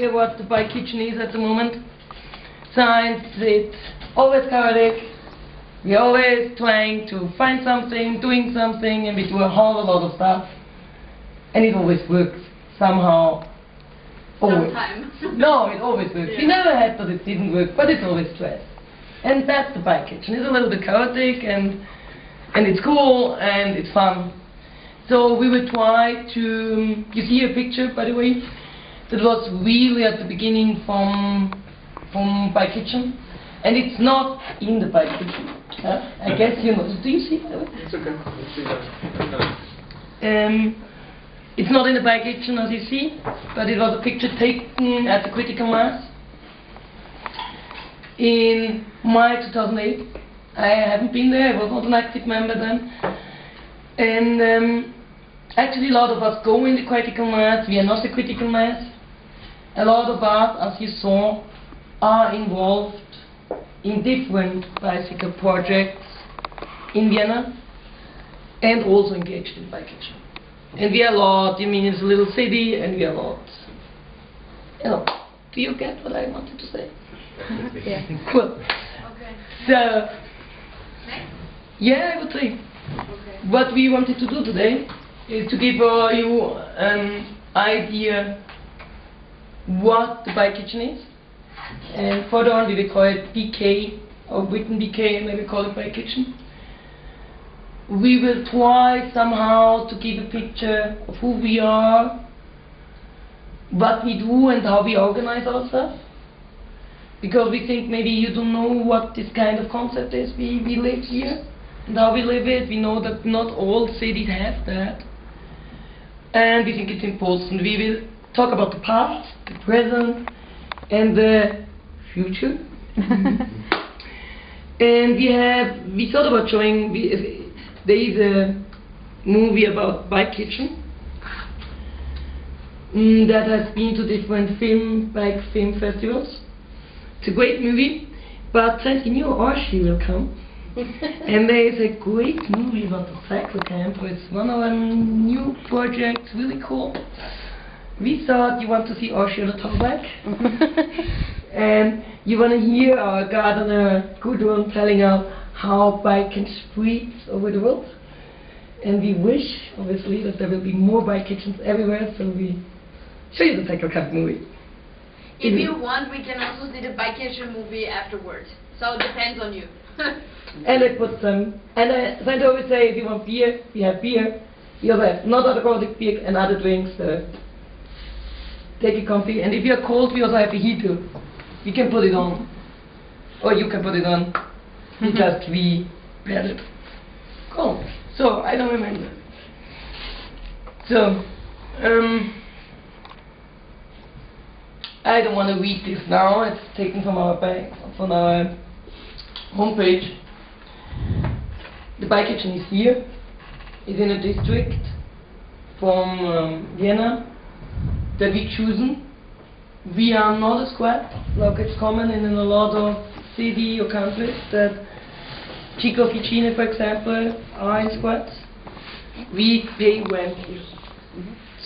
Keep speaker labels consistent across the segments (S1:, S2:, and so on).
S1: idea what the bike kitchen is at the moment. Science, it's always chaotic. We're always trying to find something, doing something, and we do a whole lot of stuff. And it always works, somehow. Always.
S2: Sometimes.
S1: No, it always works. We never had that it didn't work, but it's always stress. And that's the bike kitchen. It's a little bit chaotic and and it's cool and it's fun. So we will try to you see a picture by the way that was really at the beginning from from bike kitchen. And it's not in the bike kitchen. huh? I guess you know. Do you see it?
S3: It's okay. Let's see that.
S1: Um, it's not in the bike kitchen as you see, but it was a picture taken at the critical mass in March 2008. I haven't been there, I was not an active member then. And um, actually a lot of us go in the critical mass, we are not the critical mass. A lot of us, as you saw, are involved in different bicycle projects in Vienna and also engaged in bike kitchen. And we are a lot, I mean it's a little city and we are a lot. You know, do you get what I wanted to say?
S2: Yeah.
S1: Cool.
S2: Okay.
S1: So,
S2: Next?
S1: yeah, I would say
S2: Okay.
S1: what we wanted to do today is to give uh, you an idea what the bike kitchen is. And further on we will call it BK or written BK and we call it bike kitchen. We will try somehow to give a picture of who we are, what we do and how we organize ourselves. Because we think maybe you don't know what this kind of concept is. We, we live here and how we live it. We know that not all cities have that. And we think it's important. We will talk about the past, the present, and the future. and we have, we thought about showing, we, there is a movie about bike kitchen mm, that has been to different film, bike film festivals. It's a great movie, but since we knew Archie will come, and there is a great movie about the cycle camp. It's one of our new projects, really cool. We thought you want to see Archie on the talkback, and you want to hear our gardener Gudrun telling us how bike can spread over the world. And we wish, obviously, that there will be more bike kitchens everywhere, so we show you the cycle camp movie.
S2: If you want, we can also see the bike kitchen movie afterwards. So it depends on you.
S1: And I put some, and I, as I always say, if you want beer, we have beer. We also have not alcoholic beer and other drinks. Uh, take it comfy. And if you're cold, we also have a heater. You can put it on. Or you can put it on. We just we paired it. Cool. So, I don't remember. So, um, I don't want to read this now. It's taken from our bank, from our homepage. The bike kitchen is here. It's in a district from um, Vienna that we chosen. We are not a squad, like it's common in a lot of city or countries that Ciclofficine, for example, are in squads. We pay went here.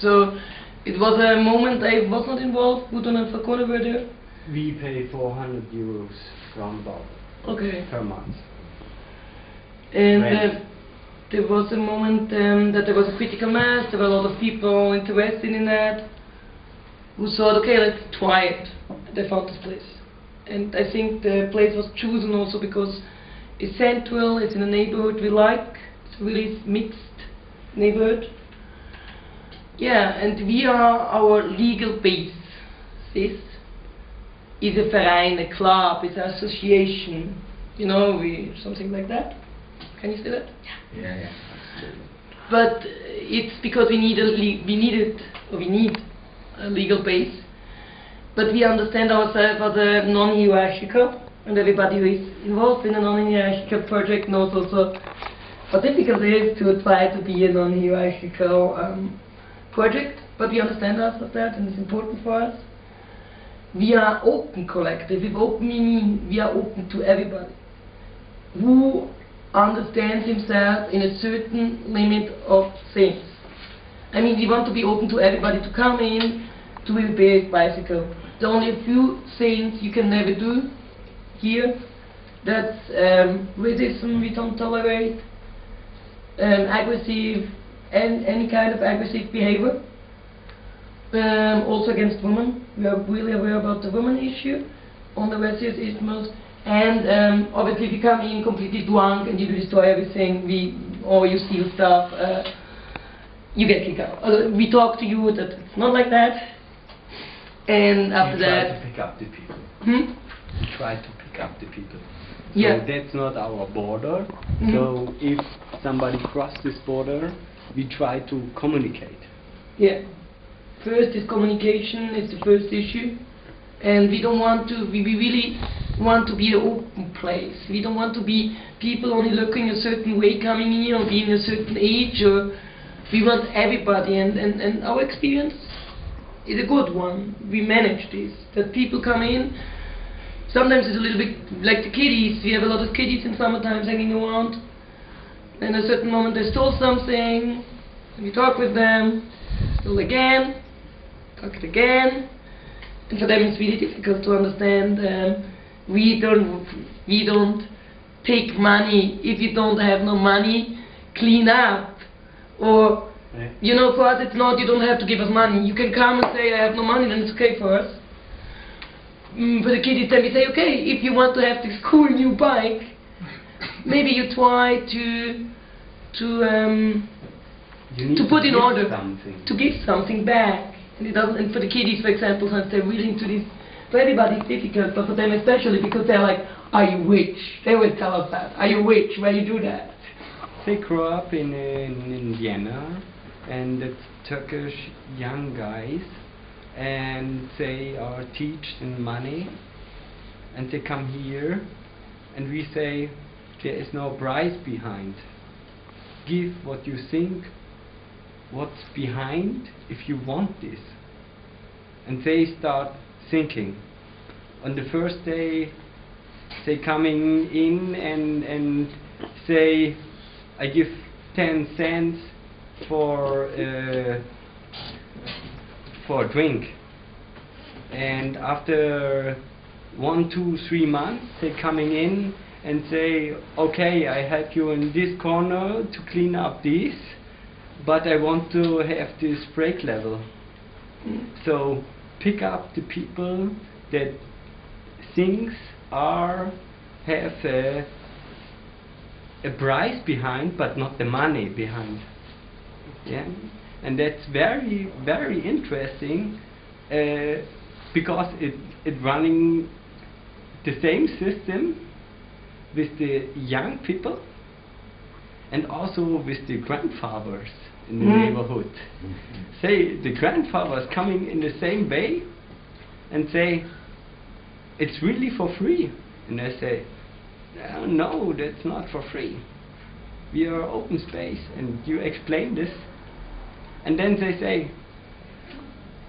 S1: So it was a moment I was not involved. Gudrun and Fakone were there.
S4: We pay 400 euros roundabout
S1: Okay.
S4: per month.
S1: And uh, there was a moment um, that there was a critical mass, there were a lot of people interested in that, who thought, okay, let's try it. They found this place. And I think the place was chosen also because it's central, it's in a neighborhood we like, it's a really mixed neighborhood. Yeah, and we are our legal base. This is a verein, a club, it's an association, you know, we something like that. Can you say that?
S3: Yeah, yeah.
S1: But uh, it's because we need a le- we needed or we need a legal base. But we understand ourselves as a non-hierarchical, and everybody who is involved in a non-hierarchical project knows also how difficult it is to try to be a non-hierarchical um, project. But we understand us that, and it's important for us. We are open collective. With open, we mean we are open to everybody who understands himself in a certain limit of things. I mean, we want to be open to everybody to come in, to repair bicycle. There are only a few things you can never do here. That's um, racism we don't tolerate, um, aggressive, and any kind of aggressive behavior. Um, also against women. We are really aware about the women issue on the Western Isthmus. And um, obviously, if you come in completely drunk and you destroy everything, we or you steal stuff, uh, you get kicked out. Uh, we talk to you that it's not like that. And after
S4: we try
S1: that,
S4: to pick up the people.
S1: hmm?
S4: We try to pick up the people.
S1: Yeah.
S4: So that's not our border.
S1: Mhm.
S4: So if somebody crosses this border, we try to communicate.
S1: Yeah. First is communication It's the first issue. And we don't want to, we, we really want to be an open place. We don't want to be people only looking a certain way coming in or being a certain age or we want everybody and, and, and our experience is a good one. We manage this. That people come in, sometimes it's a little bit like the kiddies. We have a lot of kiddies in summertime hanging around. And at a certain moment they stole something, we talk with them, stole again, talk it again. And for them it's really difficult to understand. Um, we don't we don't take money if you don't have no money, clean up. Or
S4: Yeah.
S1: you know, for us it's not you don't have to give us money. You can come and say I have no money, then it's okay for us. Mm, for the kiddies, then we say, okay, if you want to have this cool new bike, maybe you try to to um, to put in order
S4: something.
S1: to give something back. And it doesn't. And for the kiddies, for example, since they're really into this, for everybody it's difficult, but for them especially because they're like, "Are you rich?" They will tell us that. "Are you rich? Where you do that?"
S4: They grow up in, in, in Vienna, and it's Turkish young guys, and they are teached in money, and they come here, and we say there is no price behind. Give what you think, what's behind if you want this. And they start thinking. On the first day, they coming in and and say, I give ten cents for uh, for a drink, and after one, two, three months, they coming in and say, okay, I help you in this corner to clean up this, but I want to have this brake level. So pick up the people that things are have a, a price behind, but not the money behind. Yeah, and that's very very interesting uh, because it it running the same system with the young people and also with the grandfathers in the
S1: Mm.
S4: neighborhood. Say the grandfathers coming in the same way and say it's really for free, and I say "Uh, no, that's not for free. We are open space, and you explain this, and then they say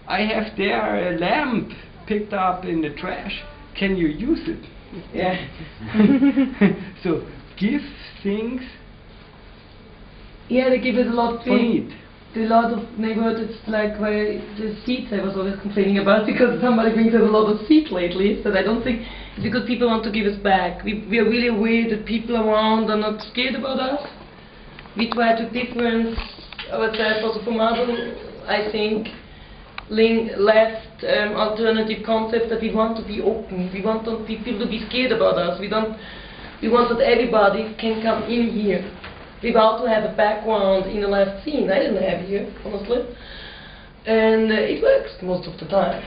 S4: I have there a lamp picked up in the trash. Can you use it?
S1: Yeah.
S4: so give things
S1: Yeah, they give us a lot
S4: for
S1: big. A lot of neighborhoods, it's like where the seats I was always complaining about because somebody brings us a lot of seats lately. So I don't think it's because people want to give us back. We, we are really aware that people around are not scared about us. We try to difference ourselves also from other, I think, link, left um, alternative concept that we want to be open. We want people to be scared about us. We don't. We want that everybody can come in here without to have a background in the last scene. I didn't have here, honestly. And uh, it works most of the time.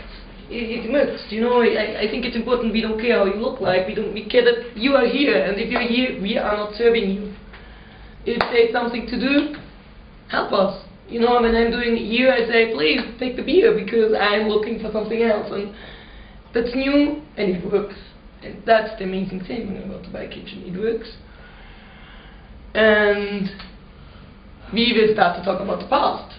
S1: It, it works, you know. I, I think it's important. We don't care how you look like. We don't. We care that you are here, and if you're here, we are not serving you. If there's something to do, help us. You know, when I'm doing here, I say, please take the beer because I'm looking for something else, and that's new and it works. And that's the amazing thing go to buy kitchen. It works. And we will start to talk about the past.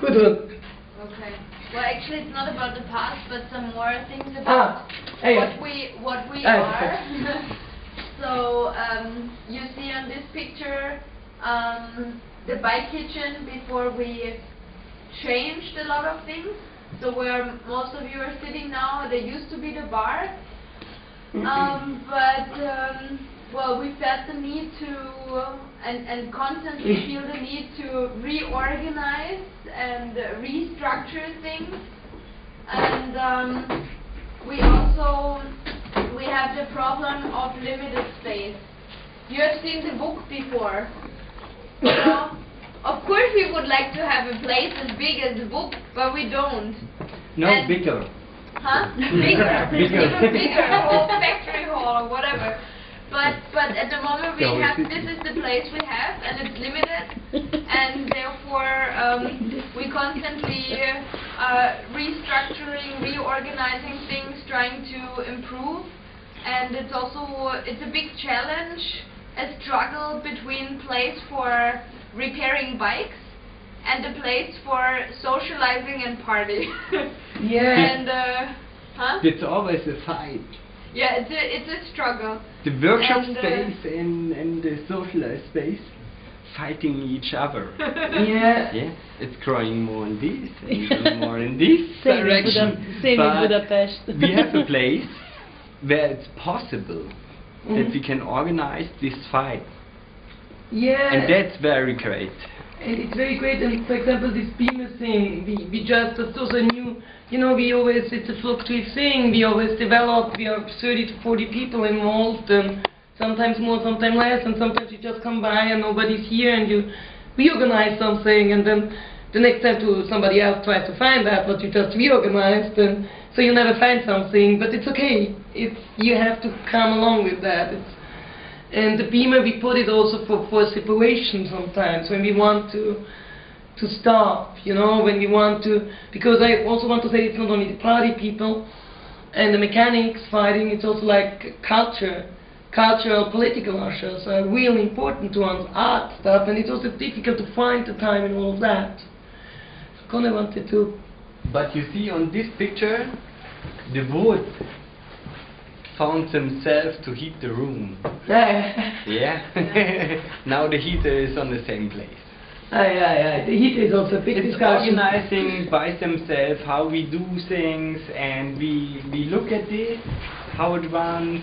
S1: Good one.
S2: Okay. Well, actually, it's not about the past, but some more things about
S1: Ah, hey,
S2: what we what we
S1: Ah,
S2: are. so um, you see on this picture um, the bike kitchen before we changed a lot of things. So where most of you are sitting now, there used to be the bar. Um, but um, well, we felt the need to uh, and and constantly feel the need to reorganize and uh, restructure things. And um, we also we have the problem of limited space. You have seen the book before. Know, of course, we would like to have a place as big as the book, but we don't.
S4: No,
S2: And-
S4: bigger.
S2: Huh? Bigger,
S4: Bigger.
S2: even bigger, whole factory hall or whatever. But but at the moment we have this is the place we have and it's limited, and therefore um, we constantly uh, restructuring, reorganizing things, trying to improve, and it's also it's a big challenge, a struggle between place for repairing bikes and a place for socializing and party.
S1: Yeah.
S2: and uh, huh?
S4: It's always a fight.
S2: Yeah, it's a it's a struggle.
S4: The workshop
S2: And, uh,
S4: space and, and the social space fighting each other.
S1: Yeah.
S4: yeah, it's growing more in this and more in this
S5: Same
S4: direction.
S5: Buda- same in Budapest.
S4: we have a place where it's possible that
S1: Mhm.
S4: we can organize this fight,
S1: Yeah.
S4: and that's very great.
S1: And it's very great, and for example, this beamer thing, we, we just, it's also new, you know, we always, it's a fluctuating thing, we always develop, we are 30 to 40 people involved, and um, sometimes more, sometimes less, and sometimes you just come by and nobody's here, and you reorganize something, and then the next time to somebody else tries to find that, what you just reorganized, and so you never find something, but it's okay, it's, you have to come along with that, it's, and the beamer, we put it also for, for separation sometimes, when we want to to stop, you know, when we want to, because I also want to say it's not only the party people and the mechanics fighting, it's also like culture, cultural, political ushers are really important to us, art stuff, and it's also difficult to find the time and all of that. So Conor wanted to,
S4: But you see on this picture, the wood found themselves to heat the room.
S1: yeah,
S4: Yeah. now the heater is on the same place.
S1: yeah, yeah, the heat is also a big
S4: It's
S1: discussion.
S4: organizing by themselves how we do things, and we we look at this, how it runs,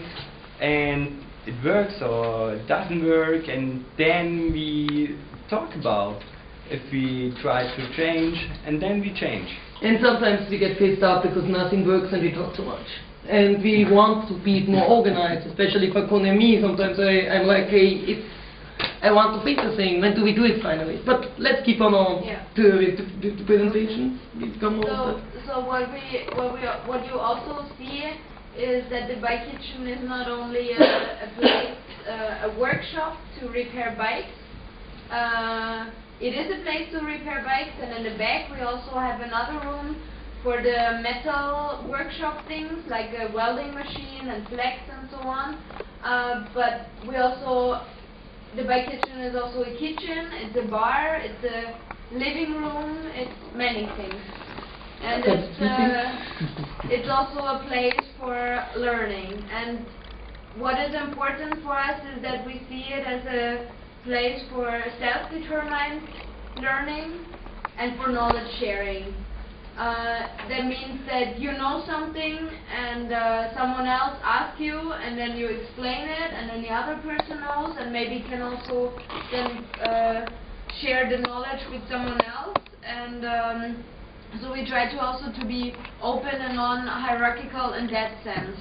S4: and it works or it doesn't work, and then we talk about if we try to change, and then we change.
S1: And sometimes we get pissed off because nothing works and we talk too much. And we want to be more organized, especially for me. Sometimes I, I'm like, hey, it's, I want to fix the thing. When do we do it finally? But let's keep on on
S2: Yeah.
S1: to with the, with the presentation. We come on.
S2: So, so what we, what we, what you also see is that the bike kitchen is not only a, a place, uh, a workshop to repair bikes. Uh, it is a place to repair bikes, and in the back we also have another room for the metal workshop things like a welding machine and flex and so on. Uh, but we also the bike kitchen is also a kitchen, it's a bar, it's a living room, it's many things. And it's, uh, it's also a place for learning. And what is important for us is that we see it as a place for self-determined learning and for knowledge sharing. Uh, that means that you know something and uh, someone else asks you and then you explain it and then the other person knows and maybe can also then uh, share the knowledge with someone else and um, so we try to also to be open and non-hierarchical in that sense.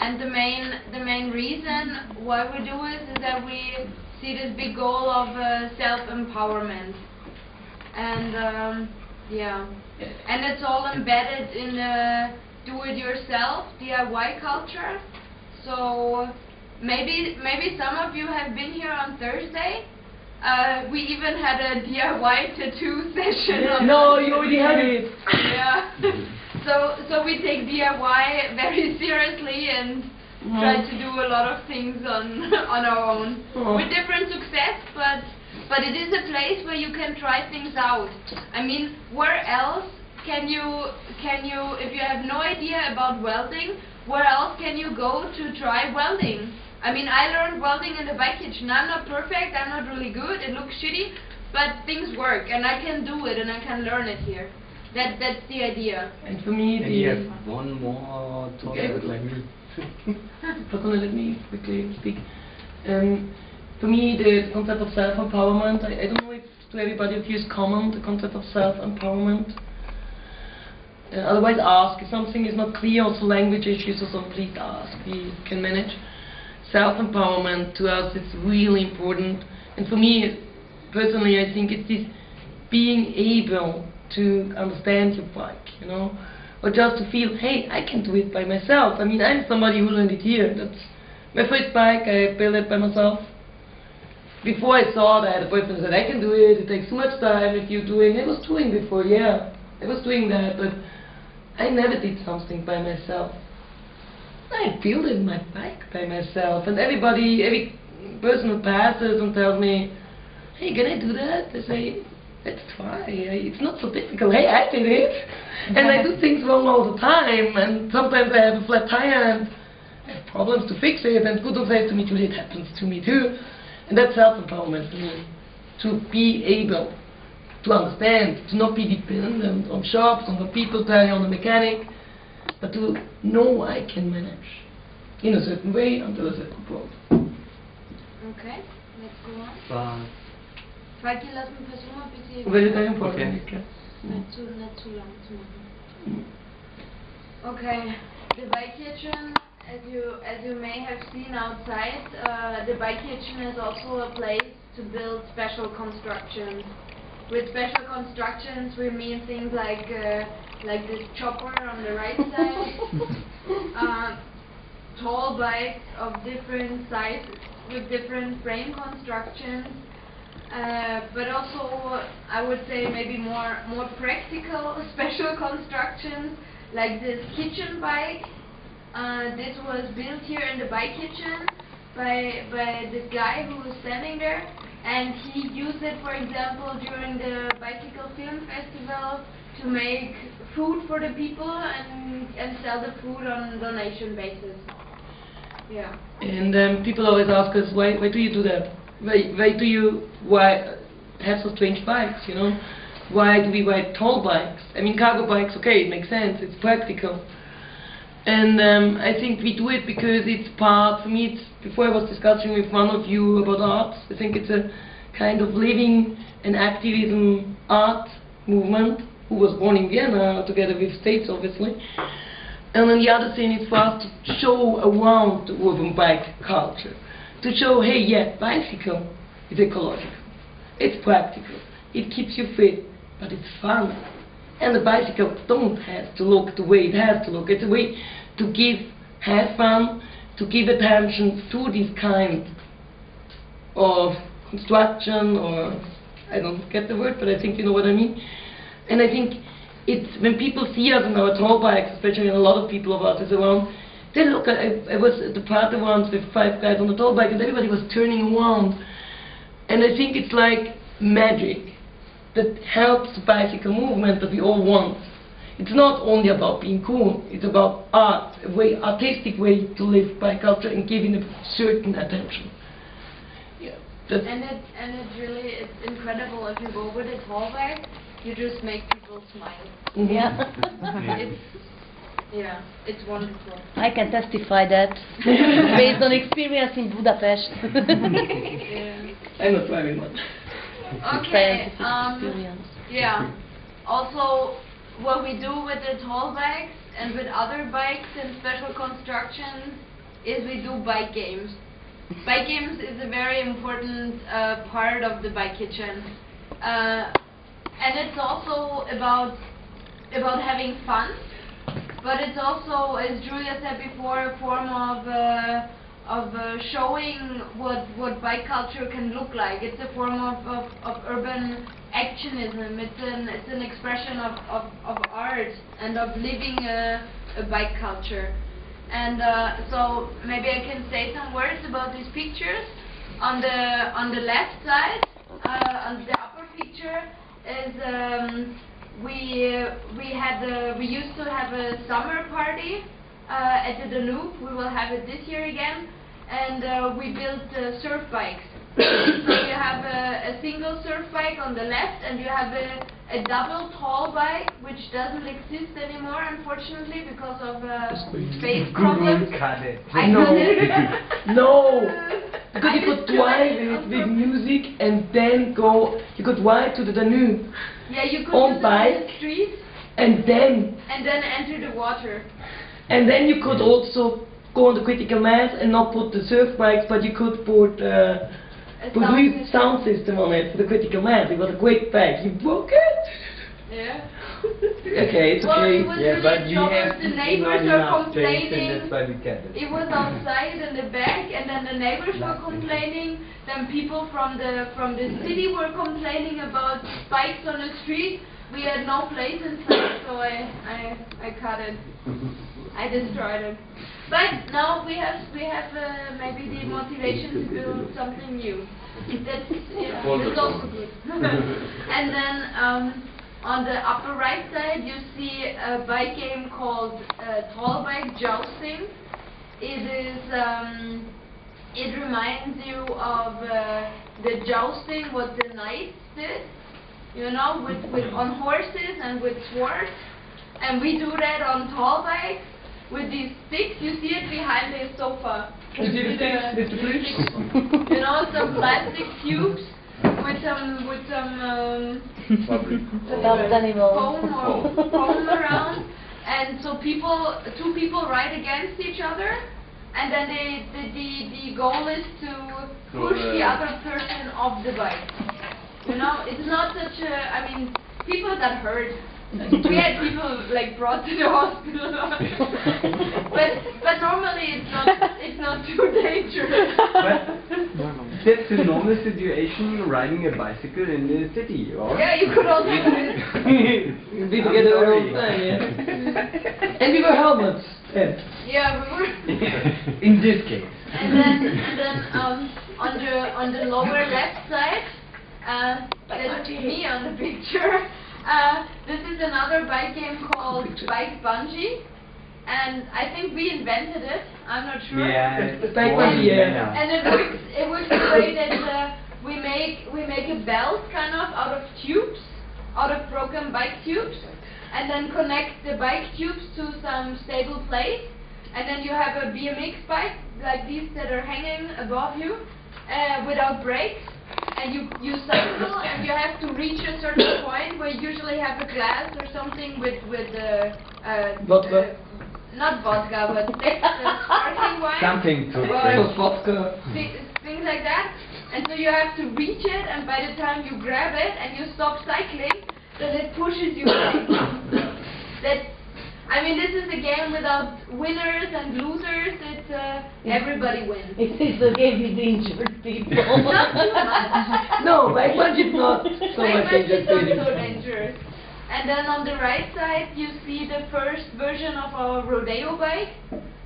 S2: And the main the main reason why we do it is that we see this big goal of uh, self-empowerment. And um, yeah, and it's all embedded in the do-it-yourself DIY culture. So maybe maybe some of you have been here on Thursday. Uh, we even had a DIY tattoo session. on
S1: no, you already had it.
S2: yeah. so so we take DIY very seriously and try to do a lot of things on on our own
S1: Oh.
S2: with different success, but but it is a place where you can try things out. I mean, where else can you can you if you have no idea about welding, where else can you go to try welding? I mean, I learned welding in the bike kitchen. I'm not perfect. I'm not really good. It looks shitty, but things work, and I can do it, and I can learn it here. That that's the idea.
S1: And for me,
S4: And you
S1: the
S4: have one more
S1: Okay.
S4: topic like me.
S1: Gonna let me quickly speak. Um, for me, the concept of self-empowerment, I, I don't know if to everybody you is common, the concept of self-empowerment. Uh, otherwise ask, if something is not clear, also language issues, also please ask, we can manage. Self-empowerment to us is really important, and for me, personally, I think it's this being able to understand your bike, you know, or just to feel, hey, I can do it by myself. I mean, I'm somebody who learned it here. That's my first bike. I built it by myself. Before I saw that, the boyfriend said, I can do it. It takes too much time if you're doing. I was doing before, yeah, I was doing that, but I never did something by myself. I built my bike by myself, and everybody, every person who passes and tells me, "Hey, can I do that?" I say, "Let's try. It's not so difficult. Hey, I did it, and I do things wrong all the time, and sometimes I have a flat tire and I have problems to fix it." And Gudrun says to me, "Julie, it happens to me too," and that's self-empowerment for me, to be able to understand, to not be dependent on shops, on the people telling on the mechanic, but to know I can manage in a certain way until a certain point.
S2: Okay, let's go on.
S4: But
S2: Falki, lass mich versuchen, ein bisschen
S1: Will you tell
S4: Okay.
S2: nicht zu, nicht zu lang zu machen. Okay, the bike kitchen, as you as you may have seen outside, uh, the bike kitchen is also a place to build special constructions. With special constructions, we mean things like uh, like this chopper on the right side, uh, tall bikes of different sizes with different frame constructions, uh, but also I would say maybe more more practical special constructions like this kitchen bike. Uh, this was built here in the bike kitchen by by this guy who was standing there, and he used it, for example, during the bicycle film festival to make food for the people and and sell the food on donation basis. Yeah.
S1: And um, people always ask us, why, why do you do that? Why, why do you why have so strange bikes, you know? Why do we ride tall bikes? I mean, cargo bikes, okay, it makes sense, it's practical. And um, I think we do it because it's part, for me, before I was discussing with one of you about art, I think it's a kind of living and activism art movement, who was born in Vienna together with states, obviously. And then the other thing is for us to show around the urban bike culture. To show, hey, yeah, bicycle is ecological. It's practical. It keeps you fit, but it's fun. And the bicycle don't have to look the way it has to look. It's a way to give, have fun, to give attention to this kind of construction or I don't get the word, but I think you know what I mean. And I think it's when people see us on our tall bikes, especially a lot of people of us is around, they look at I, I was at the party once with five guys on the tall bike and everybody was turning around. And I think it's like magic that helps the bicycle movement that we all want. It's not only about being cool, it's about art, a way artistic way to live bike culture and giving a certain attention. Yeah. That's
S2: And it and it really it's incredible if you go with a tall bike, you just make people smile.
S1: mhm.
S5: Yeah.
S2: It's yeah, it's wonderful.
S5: I can testify that based on experience in Budapest.
S2: Yeah.
S1: I'm not very much.
S2: Okay,
S5: Scientific
S2: um,
S5: experience.
S2: yeah. Also, what we do with the tall bikes and with other bikes and special constructions is we do bike games. Bike games is a very important uh, part of the bike kitchen, uh, and it's also about about having fun. But it's also, as Julia said before, a form of uh, of uh, showing what what bike culture can look like. It's a form of, of, of urban actionism. It's an it's an expression of, of, of art and of living a, a bike culture. And uh, so maybe I can say some words about these pictures. On the on the left side, uh, on the upper picture is um, we uh, we had a, we used to have a summer party uh, at the Danube. We will have it this year again, and uh, we built uh, surf bikes. so you have a, a single surf bike on the left, and you have a a double tall bike, which doesn't exist anymore, unfortunately, because of uh, space problems.
S4: cut it.
S2: I
S1: No.
S2: cut it.
S1: No. Because
S2: I
S1: you could
S2: destroyed
S1: drive
S2: it
S1: it with music and then go, you could ride to the Danube
S2: Yeah, you could
S1: On
S2: use on
S1: bike.
S2: the street
S1: and then,
S2: and then enter the water.
S1: and then you could also go on the critical mass and not put the surf bikes, but you could put uh,
S2: A
S1: put
S2: sound system.
S1: sound system on it for the critical mass. It was a great bike. You broke it.
S2: Yeah.
S1: okay, it's
S2: Well,
S1: okay.
S2: it was
S4: Yeah,
S2: really
S4: but
S2: you
S4: have
S2: of the neighbors are
S4: enough space and
S2: complaining.
S4: that's why we kept it.
S2: It was outside in the back, and then the neighbors were complaining. Then people from the from the city were complaining about bikes on the street. We had no place inside, so I I, I cut it. I destroyed it. But now we have we have uh, maybe the motivation to build something new. That's yeah, that's also good. and then um, on the upper right side you see a bike game called uh, Tall Bike Jousting. It is um, it reminds you of uh, the jousting what the knights did, you know, with, with on horses and with swords. And we do that on tall bikes with these sticks. You see it behind the sofa.
S1: You see the
S2: With,
S1: sticks? the
S2: sticks. You know, some plastic tubes with some with some um,
S5: Stuffed animals.
S2: foam or foam around, and so people, two people ride against each other, and then they, the, the, the goal is to push the other person off the bike. You know, it's not such a, I mean, people that hurt. We had people like brought to the hospital, but but normally it's not it's not too dangerous.
S4: But that's a normal situation riding a bicycle in the city, or?
S2: yeah, you could also do it.
S1: We
S4: I'm
S1: together all
S4: sorry.
S1: the time, yeah. and we wear helmets. Ed.
S2: Yeah, we were.
S4: in this case.
S2: And then, and then um, on the on the lower left side, uh, that's me on the picture. Uh, this is another bike game called Bike Bungee, and I think we invented it. I'm not sure.
S4: Yeah.
S1: It's
S4: it's
S1: like
S4: boring.
S2: And it works. It works the way that uh, we make we make a belt kind of out of tubes, out of broken bike tubes, and then connect the bike tubes to some stable plate, and then you have a BMX bike like these that are hanging above you, uh, without brakes, and you you cycle and you have to reach a certain point where you usually have a glass or something with with uh, uh,
S1: Vodka.
S2: uh, not vodka, but that's sparkling wine.
S4: Something to
S2: Or-
S1: vodka.
S2: thi- things like that. And so you have to reach it, and by the time you grab it and you stop cycling, then it pushes you that, I mean, this is a game without winners and losers. It's uh, everybody wins.
S5: It is a game with injured people.
S2: Not too much.
S1: No, bike bungee is not so
S2: Bike
S1: much
S2: bungee is not so dangerous. And then on the right side, you see the first version of our rodeo bike,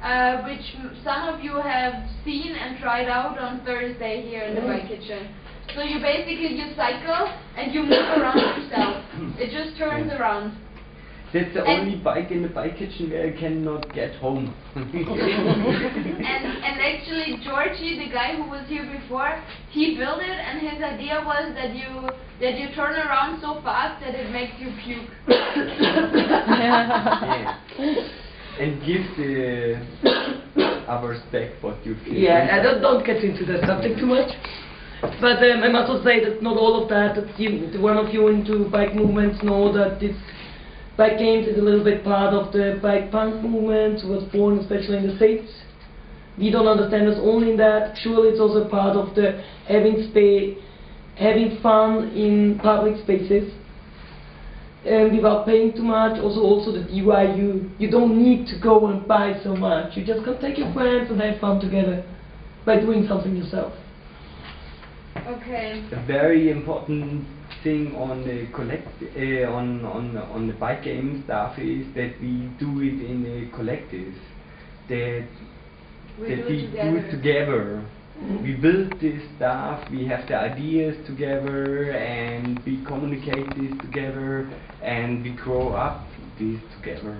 S2: uh, which m- some of you have seen and tried out on Thursday here in the bike kitchen. So you basically you cycle and you move around yourself. It just turns around.
S4: That's the
S2: And-
S4: only bike in the bike kitchen where I cannot get home.
S2: And and actually Georgie, the guy who was here before, he built it and his idea was that you that you turn around so fast that it makes you puke.
S4: yeah. And give the others back what you feel.
S1: Yeah, I don't, don't get into that subject too much. But um, I must also say that not all of that, that you, the one of you into bike movements know that this bike games is a little bit part of the bike punk movement, was born especially in the States. We don't understand us only in that. Surely it's also part of the having spa- having fun in public spaces. And without paying too much, also also the DIY, you don't need to go and buy so much. You just can take your friends and have fun together by doing something yourself.
S2: Okay.
S4: A very important thing on the collect uh, on on on the bike game stuff is that we do it in a collective. That
S2: We
S4: that
S2: do
S4: we
S2: it
S4: do
S2: together.
S4: it together. We build this stuff, we have the ideas together, and we communicate this together, and we grow up this together.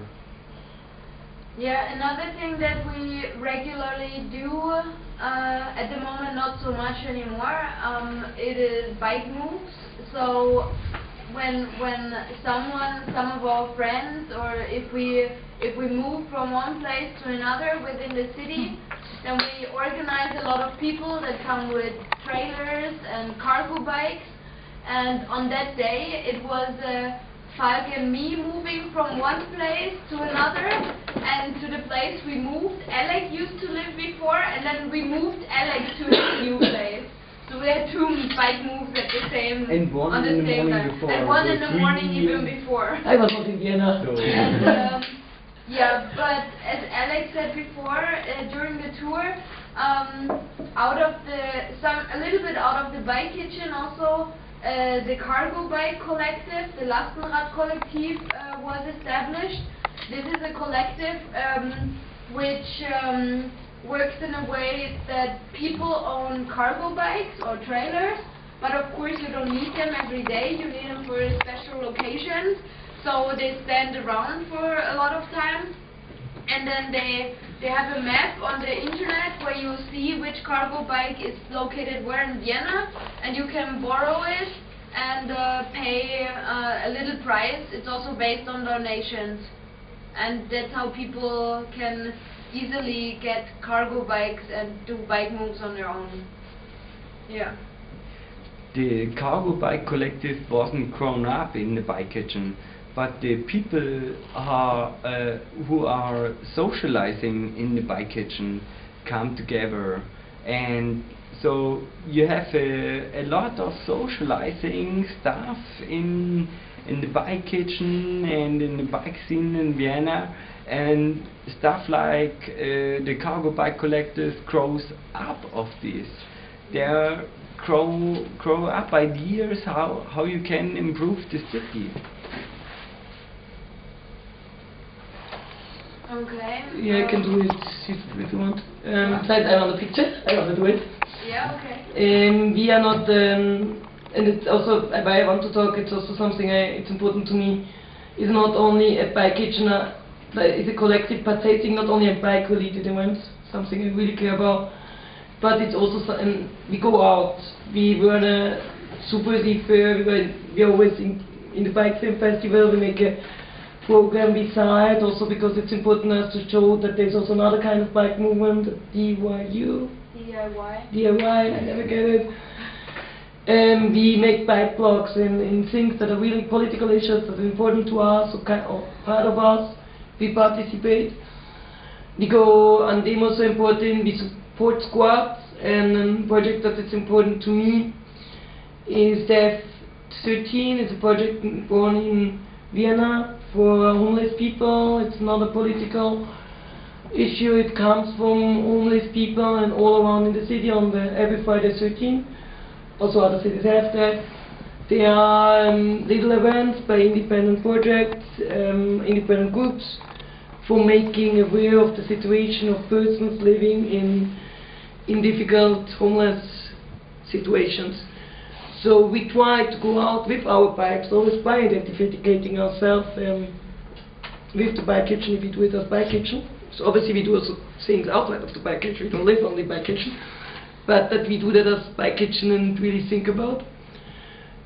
S2: Yeah, another thing that we regularly do, uh, at the moment not so much anymore, um, it is bike moves. So when when someone, some of our friends, or if we if we move from one place to another within the city, then we organize a lot of people that come with trailers and cargo bikes. And on that day, it was uh, Falk and me moving from one place to another, and to the place we moved. Alec used to live before, and then we moved Alec to a new place. So we had two bike moves at the same
S4: And one
S2: on the
S4: in the
S2: same
S4: morning
S2: time.
S4: before,
S2: And one in the morning even before.
S1: I was not in Vienna.
S4: So-
S2: And, um, yeah, but as Alex said before, uh, during the tour, um, out of the some a little bit out of the bike kitchen also. Uh, the cargo bike collective, the Lastenrad Kollektiv, uh, was established. This is a collective um, which um, works in a way that people own cargo bikes or trailers, but of course you don't need them every day. You need them for special occasions. So they stand around for a lot of time, and then they they have a map on the internet where you see which cargo bike is located where in Vienna, and you can borrow it and uh, pay uh, a little price. It's also based on donations, and that's how people can easily get cargo bikes and do bike moves on their own. Yeah.
S4: the cargo bike collective wasn't grown up in the bike kitchen, but the people are, uh, who are socializing in the bike kitchen come together, and so you have a, a lot of socializing stuff in in the bike kitchen and in the bike scene in Vienna. And stuff like uh, the cargo bike collectors grows up of this there grow grow up ideas how how you can improve the city.
S2: Okay.
S1: Yeah, I can do it if, you want. Um, slide another picture. I will do it.
S2: Yeah. Okay.
S1: Um, we are not, um, and it's also why I want to talk. It's also something I, it's important to me. It's not only a bike kitchen, uh, but it's a collective participating not only a bike related events, something I really care about, but it's also so, and we go out. We were in a Super fair. We were we are always in, in the bike film festival. We make a program beside also because it's important us to show that there's also another kind of bike movement, DYU.
S2: DIY.
S1: DIY, I never get it. Um, we make bike blocs in, in things that are really political issues that are important to us or, kind or part of us. We participate. We go on demos so important. We support squads and a project that is important to me is the F13. It's a project born in Vienna for homeless people. It's not a political issue. It comes from homeless people and all around in the city on the every Friday 13. Also other cities have that. There are um, little events by independent projects, um, independent groups for making aware of the situation of persons living in in difficult homeless situations. So we try to go out with our bikes, always by identifying ourselves um, with the bike kitchen if we do it as bike kitchen. So obviously we do also things outside of the bike kitchen, we don't live only the bike kitchen. But that we do that as bike kitchen and really think about.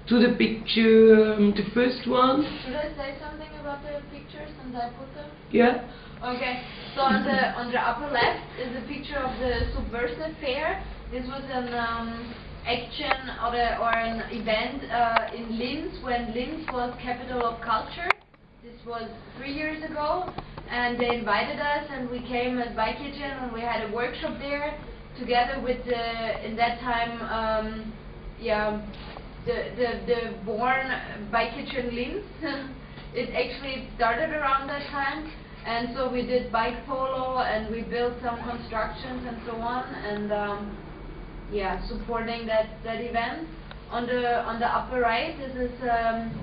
S1: To the picture, um, the first one,
S2: Should I say something about the pictures since I put them?
S1: yeah.
S2: Okay. So on the on the upper left is a picture of the Subversive Fair. This was an um, action or, a, or an event uh, in Linz when Linz was capital of culture. This was three years ago, and they invited us, and we came as Bike Kitchen, and we had a workshop there together with the in that time, um, yeah, the the the born Bike Kitchen Linz. it actually started around that time. And so we did bike polo and we built some constructions and so on and um, yeah, supporting that, that event. On the on the upper right, this is um,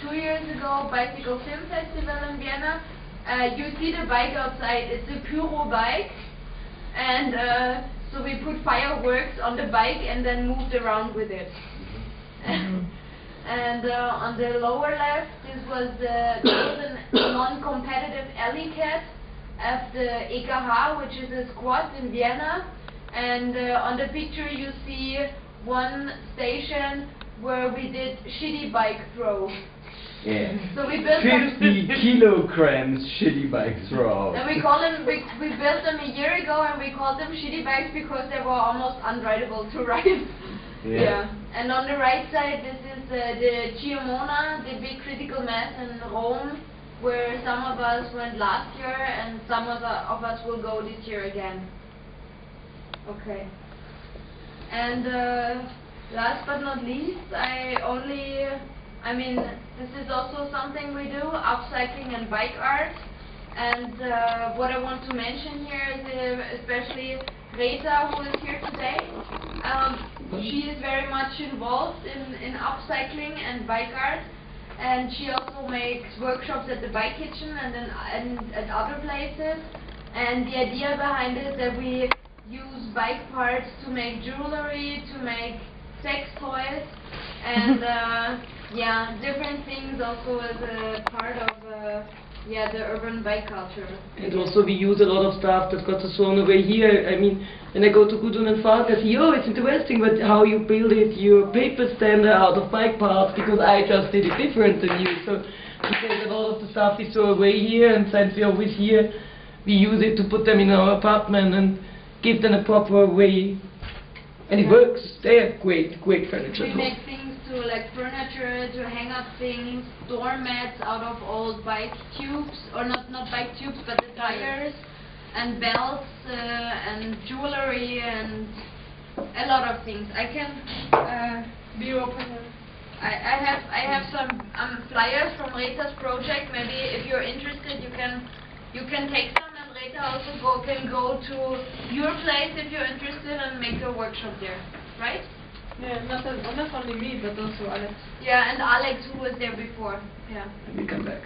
S2: two years ago Bicycle Film Festival in Vienna. Uh, you see the bike outside, it's a Pyro bike and uh, so we put fireworks on the bike and then moved around with it. And uh, on the lower left, this was the golden non-competitive alley cat of the EKH, which is a squad in Vienna. And uh, on the picture, you see one station where we did shitty bike throw.
S4: Yeah.
S2: So we built them.
S4: 50 kilograms shitty bike throw.
S2: And we call them, we, we built them a year ago and we called them shitty bikes because they were almost unrideable to ride.
S4: Yeah.
S2: And on the right side, this is uh, the Ciemmona, the big critical mass in Rome, where some of us went last year and some of, the, of us will go this year again. Okay. And uh, last but not least, I only, I mean, this is also something we do, upcycling and bike art. And uh, what I want to mention here is uh, especially Rita, who is here today. Um, she is very much involved in, in upcycling and bike art. And she also makes workshops at the Bike Kitchen and, then, and at other places. And the idea behind it is that we use bike parts to make jewelry, to make sex toys, and uh, yeah, different things also as a part of uh, yeah the urban bike culture.
S1: And also we use a lot of stuff that got thrown away here. I mean, when I go to Gudrun and Falk, I see, oh, it's interesting, but how you build it, your paper stand out of bike parts, because I just did it different than you. So because a lot of the stuff we throw away here, and since we're always here, we use it to put them in our apartment and give them a proper way. And it works. They're great, great furniture.
S2: We make things to like furniture, to hang up things, door mats out of old bike tubes, or not not bike tubes, but the tires, and belts, uh, and jewelry, and a lot of things. I can uh, be open. I, I have I have some um, flyers from Rita's project. Maybe if you're interested, you can you can take some, and Rita also go, can go to your place if you're interested and make a workshop there, right?
S6: Yeah, not, not only me, but also Alex.
S2: Yeah, and Alex who was there before. Yeah.
S1: And we come back.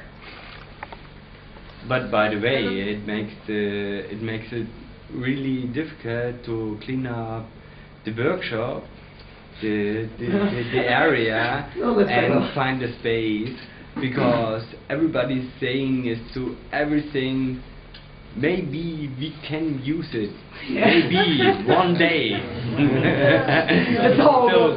S4: But by the way, it makes the it makes it really difficult to clean up the workshop, the the, the, the area,
S1: No,
S4: and
S1: enough.
S4: find the space because everybody's saying is to everything. Maybe we can use it. Maybe one day.
S1: That's all.
S4: So,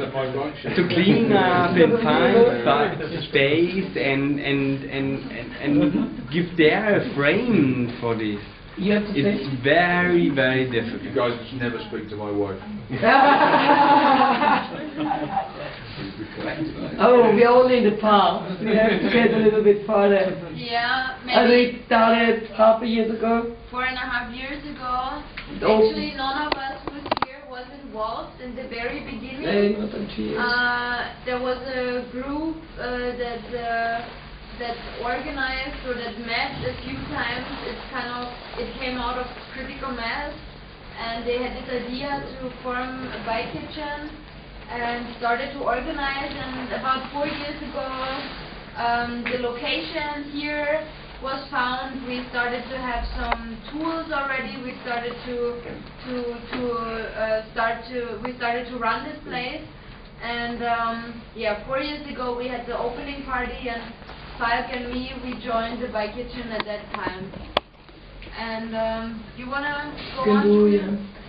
S4: to clean up and find fi- space and and, and and and give there a frame for this.
S1: You have to
S4: It's
S1: say.
S4: very very
S3: You guys just never speak to my wife.
S1: oh, we're only in the past. We have to get a little bit farther.
S2: Yeah,
S1: I
S2: maybe
S1: we started half a year ago.
S2: four and a half years ago. Actually, none of us who's here was involved in the very beginning.
S1: not on three years.
S2: Uh, there was a group uh, that uh, that organized or that met a few times. It's kind of it came out of critical mass, and they had this idea to form a bike kitchen and started to organize. And about four years ago, um, the location here was found. We started to have some tools already. We started to to to uh, start to we started to run this place. And um, yeah, four years ago we had the opening party, and Falk and me we joined the bike kitchen at that time. And um, you wanna go
S1: Can
S2: on?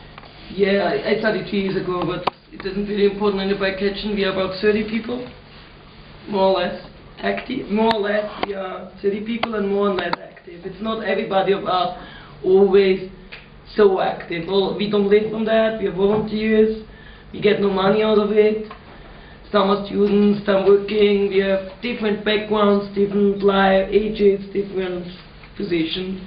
S1: Yeah. I, I started three years ago, but it isn't really important in the bike. We are about 30 people, more or less active. More or less, we are 30 people and more or less active. It's not everybody of us always so active. Well, we don't live from that. We are volunteers. We get no money out of it. Some are students, some working. We have different backgrounds, different life ages, different positions.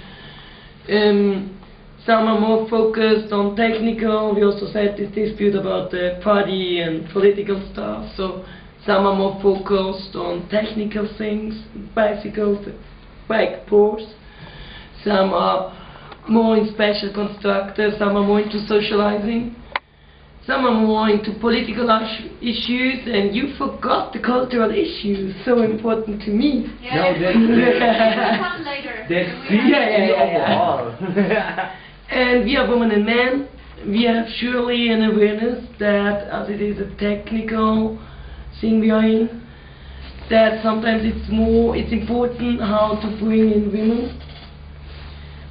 S1: Um, some are more focused on technical. We also had this dispute about the party and political stuff. So some are more focused on technical things, bicycles, bike ports. Some are more in special constructors. Some are more into socializing. Some are more into political issues, and you forgot the cultural issues, so important to me.
S2: Yeah,
S4: No, that's- that's-
S2: we'll come later.
S4: That's
S2: We have-
S1: And we are women and men. We have surely an awareness that as it is a technical thing we are in, that sometimes it's more, it's important how to bring in women,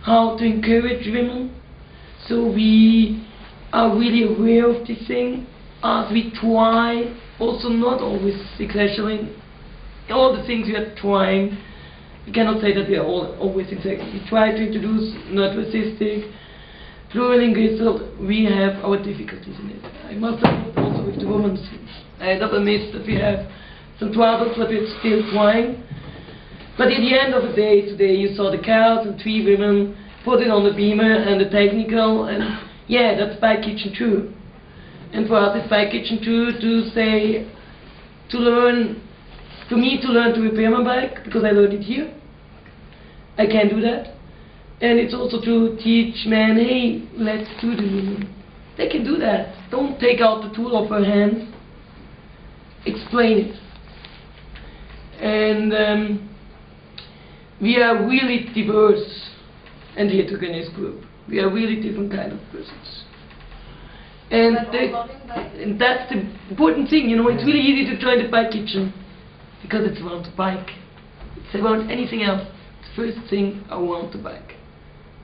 S1: how to encourage women. So we are really aware of this thing as we try also not always exactly all the things we are trying. We cannot say that we are all always exactly. We try to introduce naturalistic, plurilinguistic. We have our difficulties in it. I must admit also with the women's. I have admit that we have some troubles, but we're still trying. But at the end of the day, today you saw the cows and three women put it on the beamer and the technical, and yeah, that's by kitchen too. And for us, it's by kitchen too to say, to learn, for me to learn to repair my bike, because I learned it here. I can do that. And it's also to teach men, hey, let's do the They can do that. Don't take out the tool off her hand. Explain it. And um, we are really diverse in the heterogeneous group. We are really different kind of persons. And,
S2: But
S1: they- and that's the important thing, you know, it's really easy to join the bike kitchen because it's around the bike. It's around anything else. It's the first thing around the bike.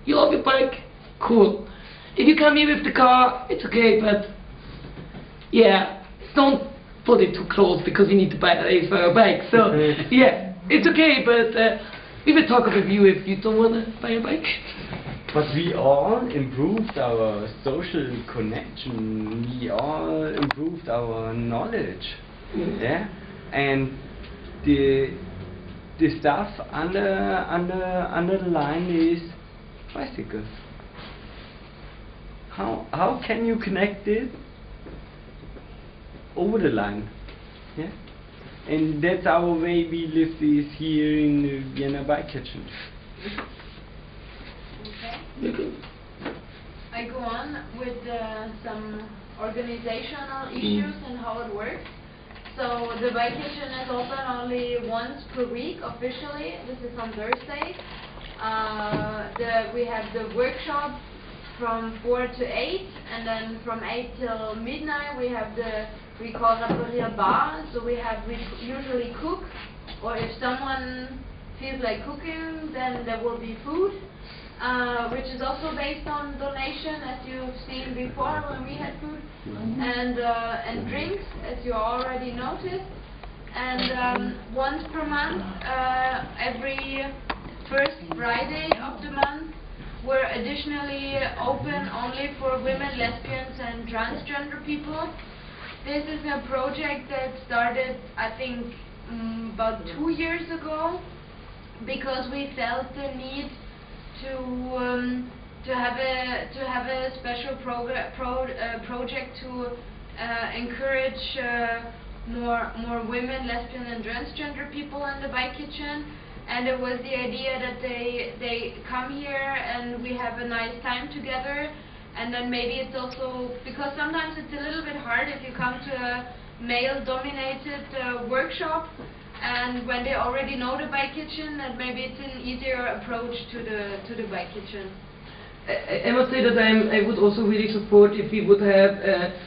S1: You love your bike? Cool. If you come here with the car, it's okay, but yeah, don't put it too close because you need to buy a for a bike. So yeah, it's okay, but uh, we will talk with you if you don't want to buy a bike.
S4: But we all improved our social connection. We all improved our knowledge.
S1: Mm.
S4: Yeah, and the the stuff under under under the line is bicycles. How how can you connect it over the line? Yeah, and that's our way we live this here in the Vienna Bike Kitchen.
S2: Okay. I go on with uh, some organizational issues and how it works. So the bike kitchen is open only once per week officially. This is on Thursday. Uh, the, we have the workshop from 4 to 8 and then from 8 till midnight we have the we call Raparia bar so we have we usually cook or if someone feels like cooking then there will be food uh, which is also based on donation, as you've seen before when we had food, and uh, and drinks, as you already noticed. And um, once per month, uh, every first Friday of the month, we're additionally open only for women, lesbians, and transgender people. This is a project that started, I think, mm, about two years ago because we felt the need to um, to have a to have a special progr- pro- uh, project to uh, encourage uh, more more women, lesbian, and transgender people in the bike kitchen. And it was the idea that they they come here and we have a nice time together. And then maybe it's also because sometimes it's a little bit hard if you come to a male-dominated uh, workshop and when they already know the bike kitchen, then maybe it's an easier approach to the to the bike kitchen.
S1: I, I must say that I'm, I would also really support if we would have a,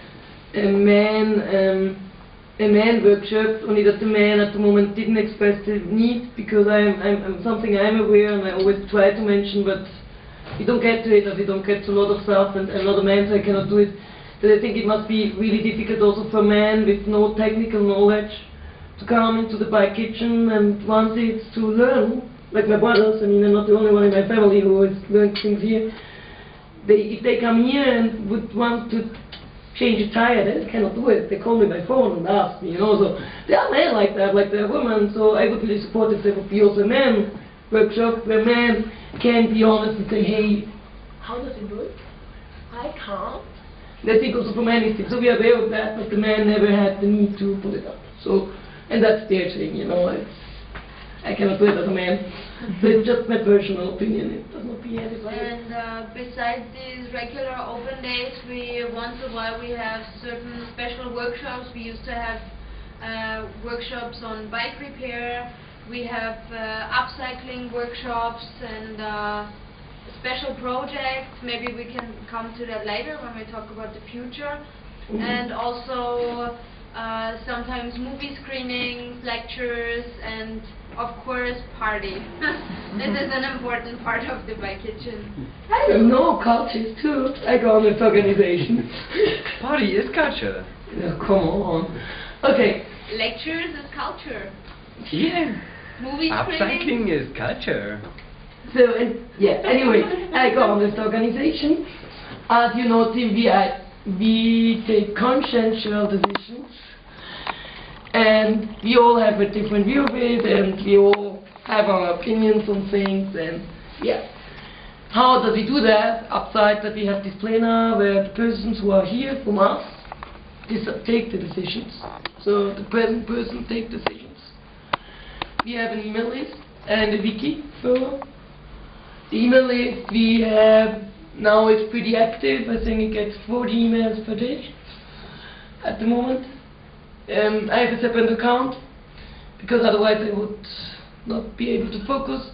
S1: a man um, a man workshop. Only that the man at the moment didn't express the need because I'm, I'm, I'm something I'm aware and I always try to mention, but you don't get to it as you don't get to a lot of stuff and a lot of men so I cannot do it. That I think it must be really difficult also for men with no technical knowledge to come into the bike kitchen and want it to learn, like my brothers, I mean, I'm not the only one in my family who has things here. They, if they come here and would want to change a tire, they cannot do it. They call me by phone and ask me, you know, so there are men like that, like there are women, so I would really support if there would be also men workshop where men can be honest and say, hey, how does it work? I can't. Think also for men, it's- so we are aware of that, but the man never had the need to put it up. So, and that's their thing, you know. It's, I cannot do it as a man. so it's just my personal opinion. It does not be everybody.
S2: And uh, besides these regular open days, we once a while we have certain special workshops. We used to have uh, workshops on bike repair. We have uh, upcycling workshops and uh, special projects. Maybe we can come to that later when we talk about the future.
S1: Mhm.
S2: And also uh, sometimes movie screenings, lectures, and of course party. this is an important part of the bike kitchen.
S1: I don't know cultures too. I go on with organizations.
S4: Party is culture.
S1: yeah, come on. Okay.
S2: Lectures is culture.
S4: Yeah.
S2: Movie
S4: Upcycling
S2: screening.
S4: is culture.
S1: So, and, yeah, anyway, I go on this organization. As you know, Tim, we, take consensual decisions. And we all have a different view of it, and we all have our opinions on things, and yeah. How does we do that? Upside that we have this planner where the persons who are here from us take the decisions. So the present person take decisions. We have an email list and a wiki for the email list we have now it's pretty active. I think it gets 40 emails per day at the moment. Um, I have a separate account because otherwise I would not be able to focus.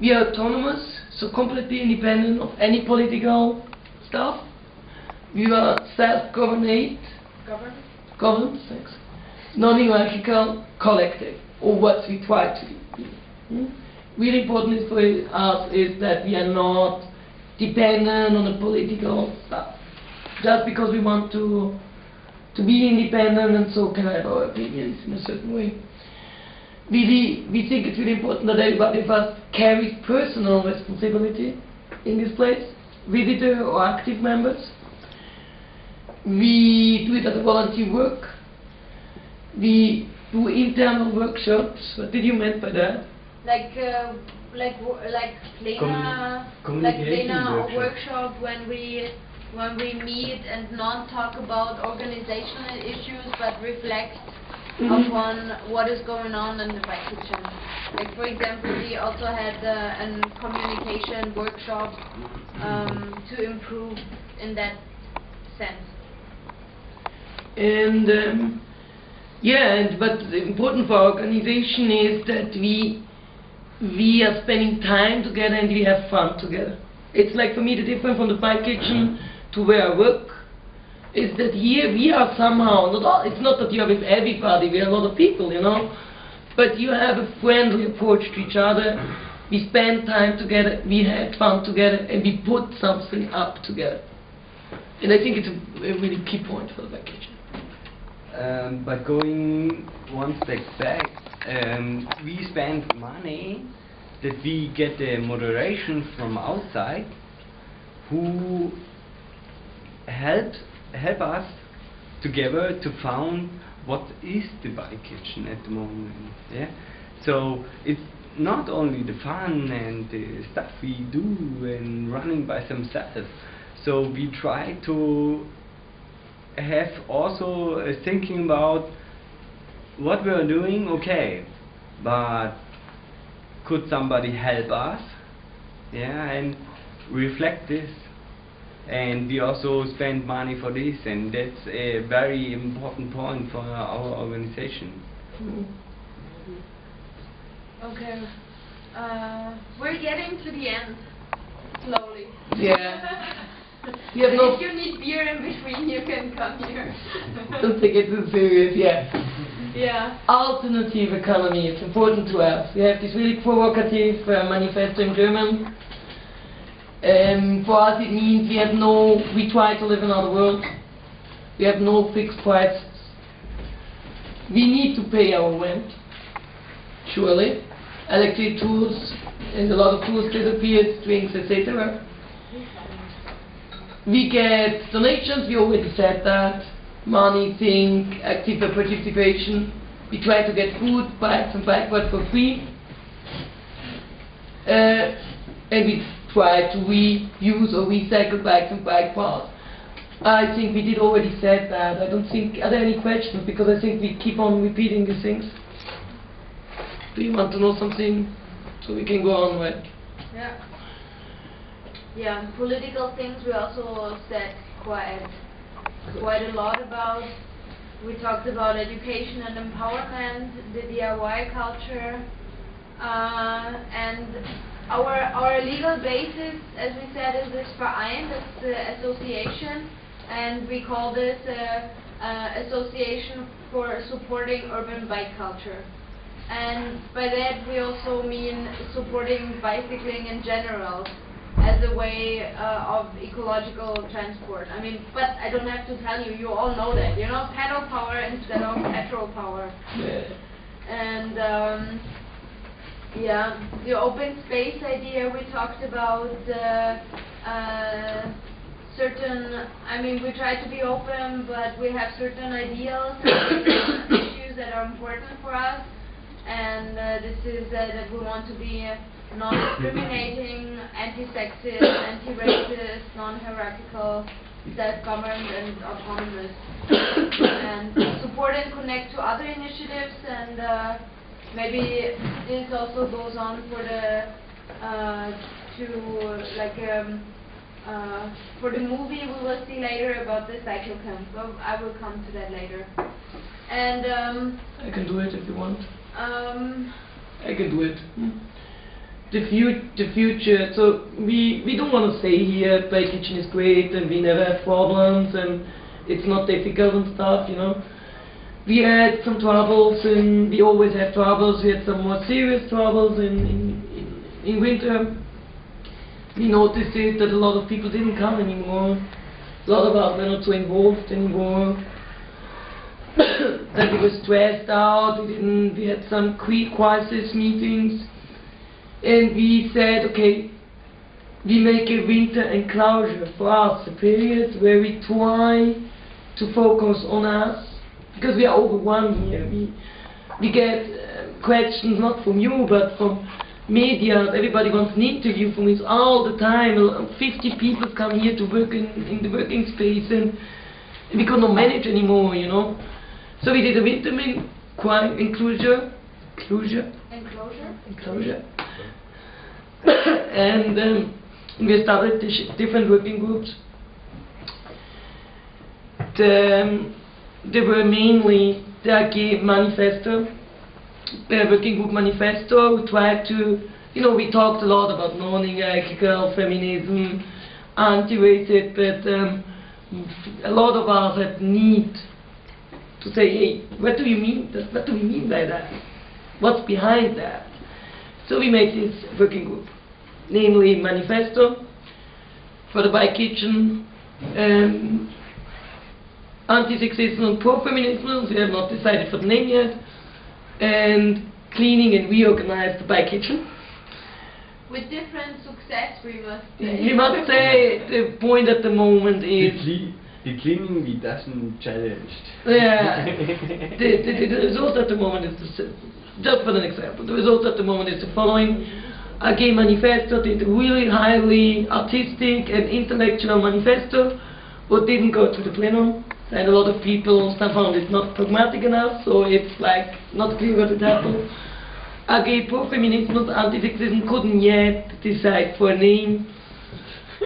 S1: We are autonomous, so completely independent of any political stuff. We are self-governed,
S2: Government.
S1: governed, thanks, non-hierarchical collective, or what we try to be. Hmm? Really important for us is that we are not dependent on the political stuff. Just because we want to to be independent and so can have our opinions in a certain way. We, we, think it's really important that everybody of us carries personal responsibility in this place, visitor or active members. We do it as a volunteer work. We do internal workshops. What did you mean by that?
S2: Like, uh, like, like plena,
S4: Commu-
S2: like plena
S4: workshop.
S2: workshop when we, when we meet and not talk about organizational issues, but reflect
S1: Mhm.
S2: upon what is going on in the bike kitchen. Like, for example, we also had uh, a communication workshop um, to improve in that sense.
S1: And um, yeah, and, but the important for our organization is that we we are spending time together and we have fun together. It's like for me the difference from the bike kitchen to where I work is that here we are somehow not all, it's not that you are with everybody, we are a lot of people, you know, but you have a friendly approach to each other. We spend time together, we had fun together, and we put something up together. And I think it's a, a really key point for the kitchen.
S4: Um, but going one step back, um, we spend money that we get the moderation from outside who help help us together to found what is the bike kitchen at the moment. Yeah, so it's not only the fun and the stuff we do and running by themselves. So we try to have also uh, thinking about what we are doing, okay, but could somebody help us? Yeah, and reflect this. And we also spend money for this, and that's a very important point for our organization.
S2: Okay. Uh, we're getting to the end, slowly.
S1: Yeah. No-
S2: if you need beer in between, you can come here.
S1: Don't take it too serious, yeah.
S2: yeah.
S1: Alternative economy is important to us. We have this really provocative uh, manifesto in German. Um, for us it means we have no, we try to live in another world. We have no fixed prices. We need to pay our rent, surely. Electric tools, and a lot of tools disappeared, drinks, etc. We get donations, we already said that. Money, think, active participation. We try to get food, bikes and bikeboard for free. Uh, and we try to reuse or recycle bikes and bike parts. I think we did already said that. I don't think, are there any questions? Because I think we keep on repeating these things. Do you want to know something? So we can go on, right?
S2: Yeah. Yeah, political things we also said quite quite a lot about. We talked about education and empowerment, the DIY culture, uh, and our our legal basis, as we said, is this Verein, that's the association, and we call this uh, uh, Association for Supporting Urban Bike Culture. And by that we also mean supporting bicycling in general. As a way uh, of ecological transport. I mean, but I don't have to tell you, you all know that, you know, pedal power instead of petrol power. And um, yeah, the open space idea we talked about. Uh, uh, certain, I mean, we try to be open, but we have certain ideals, and issues that are important for us. And uh, this is uh, that we want to be non-discriminating, anti-sexist, anti-racist, non-hierarchical, self-governed, and autonomous. and support and connect to other initiatives, and uh, maybe this also goes on for the uh, to like. Um, uh, for the movie we will see later about the cycle camp. Well, I will come to that later. And um,
S1: I can do it if you want.
S2: Um,
S1: I can do it. The, fu- the future, so we, we don't want to stay here Bike Kitchen is great and we never have problems and it's not difficult and stuff, you know. We had some troubles and we always have troubles. We had some more serious troubles in, in, in, in winter. We noticed it that a lot of people didn't come anymore. A lot of us were not so involved anymore. that we were stressed out. We didn't. We had some quick crisis meetings, and we said, okay, we make a winter enclosure for us, a period where we try to focus on us, because we are overwhelmed here. We we get uh, questions not from you, but from media. Everybody wants an interview from us all the time. Uh, 50 people come here to work in, in the working space, and we cannot manage anymore, you know. So we did a winter min- qui- enclosure, enclosure,
S2: enclosure.
S1: enclosure, and um, we started different working groups. The, um, they were mainly the AG Manifesto, the working group manifesto. We tried to, you know, we talked a lot about non-hierarchical feminism, anti-racist, but um, a lot of us had need to say, hey, what do you mean? that- What do we mean by that? What's behind that? So we made this working group, namely manifesto for the bike kitchen, um, anti-sexism and pro-feminism. We have not decided for the name yet, and cleaning and reorganize the bike kitchen.
S2: With different success, we must say.
S1: You must say the point at the moment is
S4: cleaning we doesn't challenged.
S1: Yeah. the, the, the result at the moment is the, just for an example, the result at the moment is the following. AG manifesto did a really highly artistic and intellectual manifesto, but didn't go to the plenum. And a lot of people found it not pragmatic enough, so it's like not clear what it happened. AG pro-feminism, anti-sexism couldn't yet decide for a name,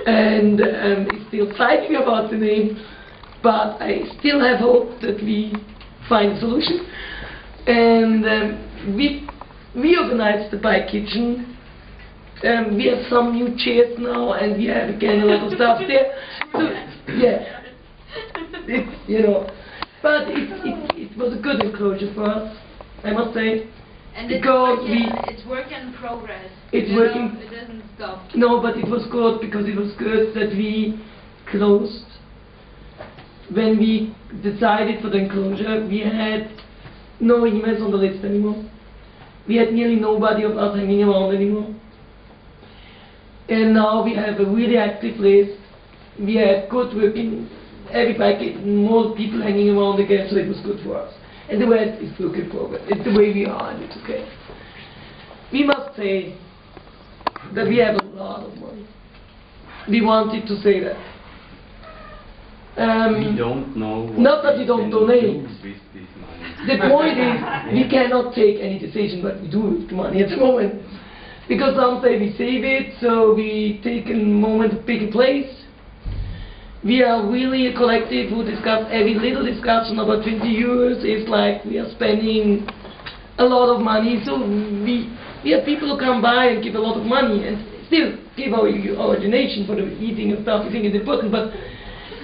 S1: and um, it's still fighting about the name but I still have hope that we find a solution. And um, we reorganized the bike kitchen. Um, we have some new chairs now, and we have again a lot of stuff there. So, yeah, you know, but it, it, it was a good enclosure for us, I must say.
S2: And it's
S1: because
S2: work, in,
S1: we-
S2: it's work in progress.
S1: It's
S2: you know, It doesn't stop.
S1: No, but it was good because it was good that we closed. When we decided for the enclosure, we had no emails on the list anymore. We had nearly nobody of us hanging around anymore. And now we have a really active list. We have good working, everybody, more people hanging around again, so it was good for us. And the rest is work forward. It's the way we are, and it's okay. We must say that we have a lot of money. We wanted to say that. Um,
S4: we don't know what
S1: not that
S4: we
S1: don't donate.
S4: do with this money.
S1: the point is, we cannot take any decision what we do with the money at the moment. Because some say we save it, so we take a moment pick a place. We are really a collective who discuss every little discussion about 20 euros is like we are spending a lot of money. So we, we have people who come by and give a lot of money and still give our, our donation for the eating and stuff. We think it's important, but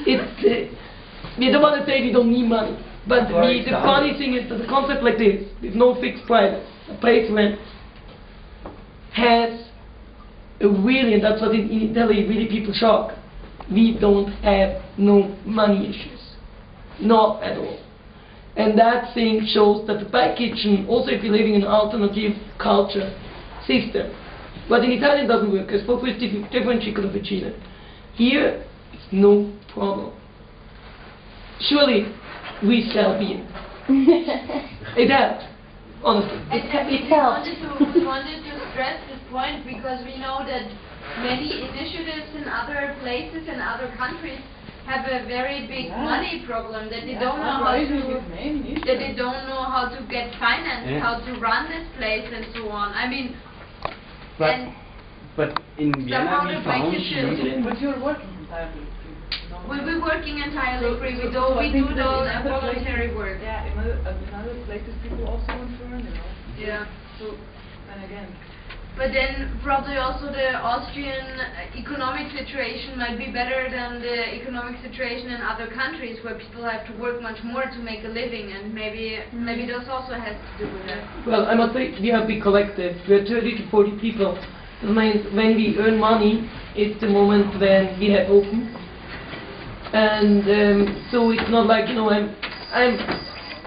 S1: it's, uh, we don't want to say we don't need money. But we, the funny thing is that a concept like this, with no fixed price, a place rent, has a really, and that's what in, in Italy really people shock. We don't have no money issues, not at all. And that thing shows that the bike kitchen, also if you're living in an alternative culture system, but in Italian doesn't work. I spoke with Stef- Stefano Ciccola Here, it's no problem. Surely, we sell beer. It helps, honestly.
S2: And, and we
S5: it helps.
S2: wanted to, we wanted to stress this point because we know that many initiatives in other places and other countries have a very big
S6: Yeah.
S2: money problem, that they
S6: Yeah,
S2: don't know how to,
S6: is main issue.
S2: that they don't know how to get finance,
S4: Yeah.
S2: how to run this place and so on. I mean,
S4: But but in Vienna
S2: Somehow
S4: we
S2: the
S4: found
S2: vacation-
S6: But you're working entirely free.
S2: we'll be working entirely
S6: So-
S2: free. We do,
S6: so
S2: we do all the voluntary work.
S6: Yeah, in other, uh, in other places people also want to earn, you know.
S2: Yeah.
S6: So, and again,
S2: But then probably also the Austrian uh, economic situation might be better than the economic situation in other countries where people have to work much more to make a living and maybe maybe this also has to do with it.
S1: Well, I must say, we are a big collective. We are 30 to 40 people. That means when we earn money, it's the moment when we have open. And um, so it's not like, you know, I'm, I'm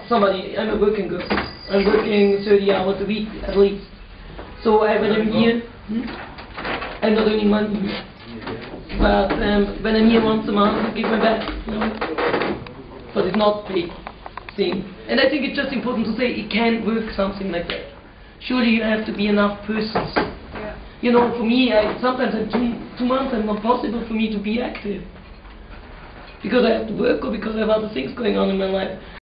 S1: somebody, I'm a working girl. I'm working 30 hours a week at least. So I, when I'm here, hmm? I'm not earning money. But um, when I'm here once a month, I give my best. You know? But it's not big thing. And I think it's just important to say it can work something like that. Surely you have to be enough persons.
S2: Yeah.
S1: You know, for me, I, sometimes in two, two months it's not possible for me to be active. Because I have to work or because I have other things going on in my life.